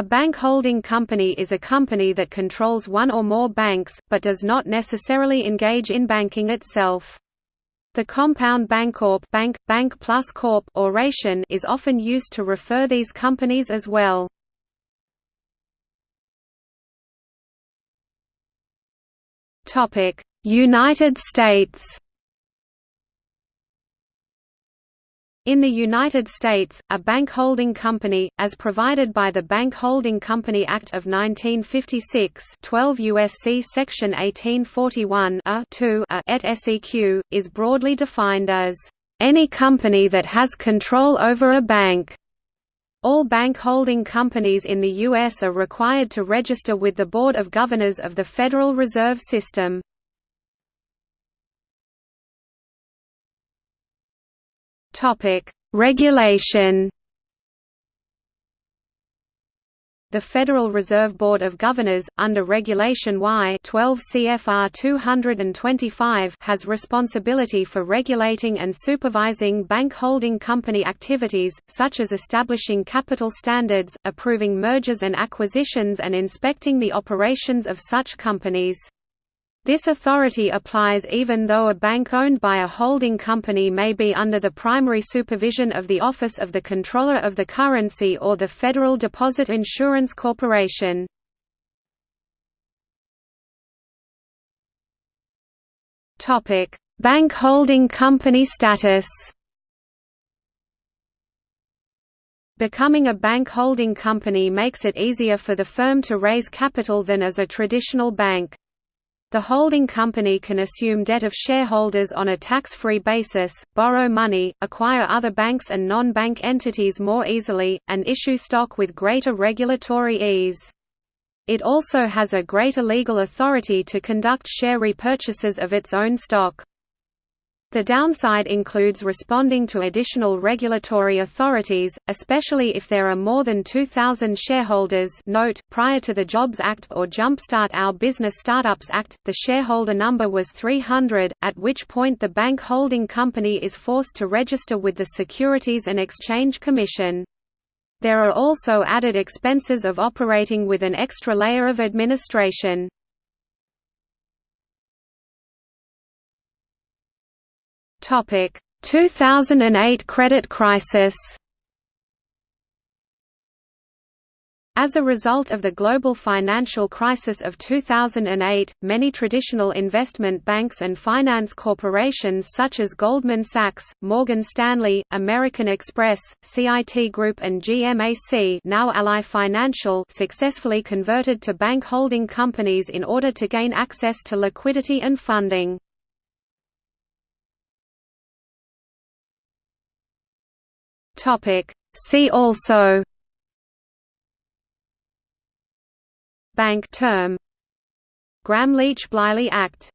A bank holding company is a company that controls one or more banks, but does not necessarily engage in banking itself. The compound Bancorp bank, bank plus corp oration is often used to refer these companies as well. United States In the United States, a bank holding company, as provided by the Bank Holding Company Act of 1956 12 U.S.C. Section 1841 a 2 a et seq., is broadly defined as, "...any company that has control over a bank." All bank holding companies in the U.S. are required to register with the Board of Governors of the Federal Reserve System. Topic: Regulation. The Federal Reserve Board of Governors, under Regulation Y 12 CFR 225 has responsibility for regulating and supervising bank holding company activities, such as establishing capital standards, approving mergers and acquisitions and inspecting the operations of such companies. This authority applies even though a bank owned by a holding company may be under the primary supervision of the Office of the Comptroller of the Currency or the Federal Deposit Insurance Corporation. Bank holding company status Becoming a bank holding company makes it easier for the firm to raise capital than as a traditional bank. The holding company can assume debt of shareholders on a tax-free basis, borrow money, acquire other banks and non-bank entities more easily, and issue stock with greater regulatory ease. It also has a greater legal authority to conduct share repurchases of its own stock. The downside includes responding to additional regulatory authorities, especially if there are more than 2,000 shareholders note, prior to the Jobs Act or Jumpstart Our Business Startups Act, the shareholder number was 300, at which point the bank holding company is forced to register with the Securities and Exchange Commission. There are also added expenses of operating with an extra layer of administration. Topic: 2008 credit crisis. As a result of the global financial crisis of 2008, many traditional investment banks and finance corporations such as Goldman Sachs, Morgan Stanley, American Express, CIT Group and GMAC now Ally Financial successfully converted to bank holding companies in order to gain access to liquidity and funding. Topic See also Bank term Gramm-Leach-Bliley Act